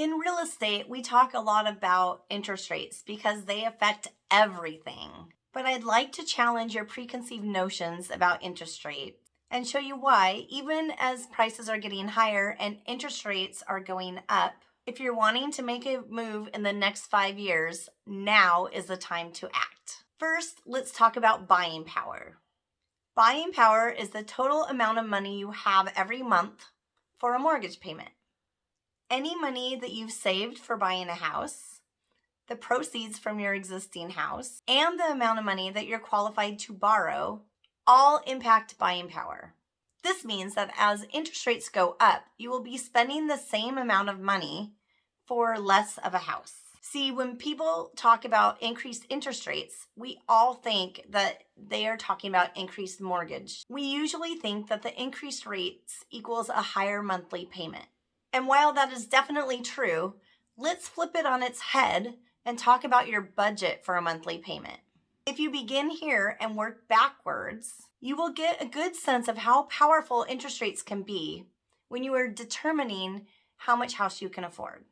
In real estate, we talk a lot about interest rates because they affect everything. But I'd like to challenge your preconceived notions about interest rate and show you why, even as prices are getting higher and interest rates are going up, if you're wanting to make a move in the next five years, now is the time to act. First, let's talk about buying power. Buying power is the total amount of money you have every month for a mortgage payment any money that you've saved for buying a house, the proceeds from your existing house, and the amount of money that you're qualified to borrow all impact buying power. This means that as interest rates go up, you will be spending the same amount of money for less of a house. See, when people talk about increased interest rates, we all think that they are talking about increased mortgage. We usually think that the increased rates equals a higher monthly payment. And while that is definitely true, let's flip it on its head and talk about your budget for a monthly payment. If you begin here and work backwards, you will get a good sense of how powerful interest rates can be when you are determining how much house you can afford.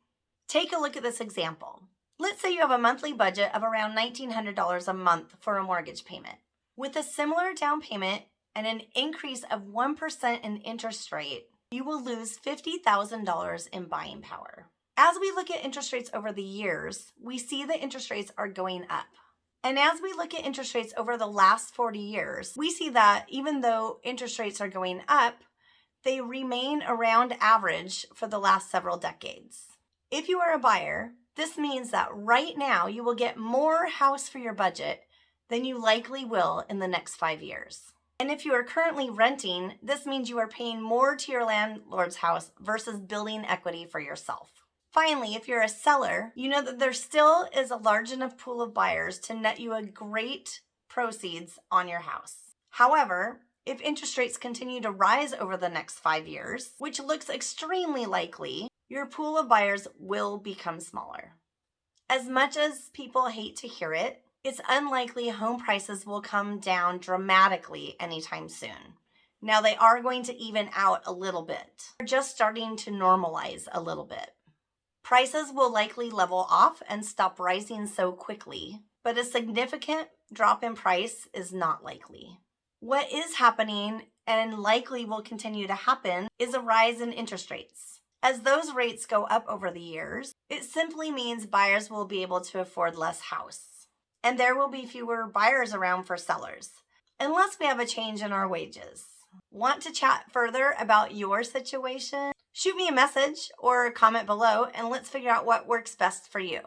Take a look at this example. Let's say you have a monthly budget of around $1,900 a month for a mortgage payment. With a similar down payment and an increase of 1% in interest rate, you will lose $50,000 in buying power. As we look at interest rates over the years, we see that interest rates are going up. And as we look at interest rates over the last 40 years, we see that even though interest rates are going up, they remain around average for the last several decades. If you are a buyer, this means that right now you will get more house for your budget than you likely will in the next five years. And if you are currently renting, this means you are paying more to your landlord's house versus building equity for yourself. Finally, if you're a seller, you know that there still is a large enough pool of buyers to net you a great proceeds on your house. However, if interest rates continue to rise over the next five years, which looks extremely likely, your pool of buyers will become smaller. As much as people hate to hear it, it's unlikely home prices will come down dramatically anytime soon. Now they are going to even out a little bit. They're just starting to normalize a little bit. Prices will likely level off and stop rising so quickly, but a significant drop in price is not likely. What is happening and likely will continue to happen is a rise in interest rates. As those rates go up over the years, it simply means buyers will be able to afford less house and there will be fewer buyers around for sellers, unless we have a change in our wages. Want to chat further about your situation? Shoot me a message or comment below and let's figure out what works best for you.